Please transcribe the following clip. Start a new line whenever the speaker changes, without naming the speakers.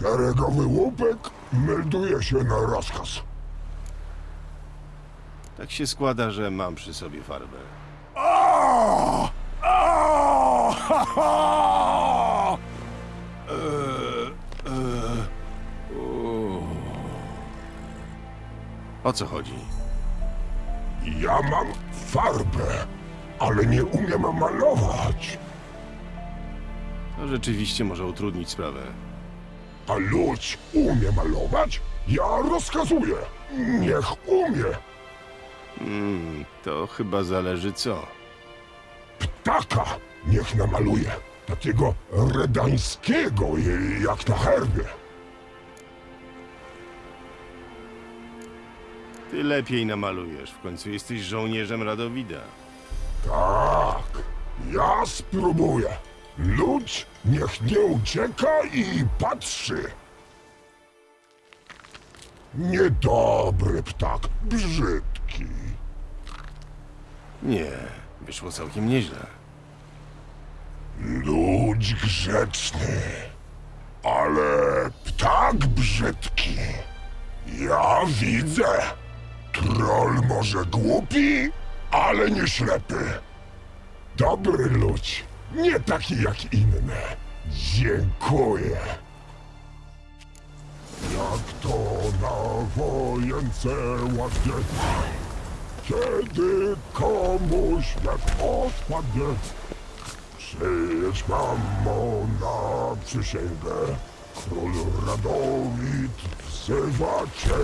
Szeregowy łupek melduje się na rozkaz.
Tak się składa, że mam przy sobie farbę.
O! O! Ha, ha!
O co chodzi?
Ja mam farbę, ale nie umiem malować.
To rzeczywiście może utrudnić sprawę.
A ludź umie malować? Ja rozkazuję. Niech umie.
Hmm, to chyba zależy co.
Ptaka niech namaluje. Takiego redańskiego, jak na herbie.
Ty lepiej namalujesz, w końcu jesteś żołnierzem Radowida.
Tak, ja spróbuję. Ludź niech nie ucieka i patrzy. Niedobry ptak, brzydki.
Nie, wyszło całkiem nieźle.
Ludź grzeczny, ale ptak brzydki. Ja widzę. Troll może głupi, ale nie ślepy. Dobry ludź, nie taki jak inne. Dziękuję. Jak to na wojence ładnie, kiedy komuś jak odpadnie. Przyjedź mamo na przysięgę, król Radowid wzywa cię.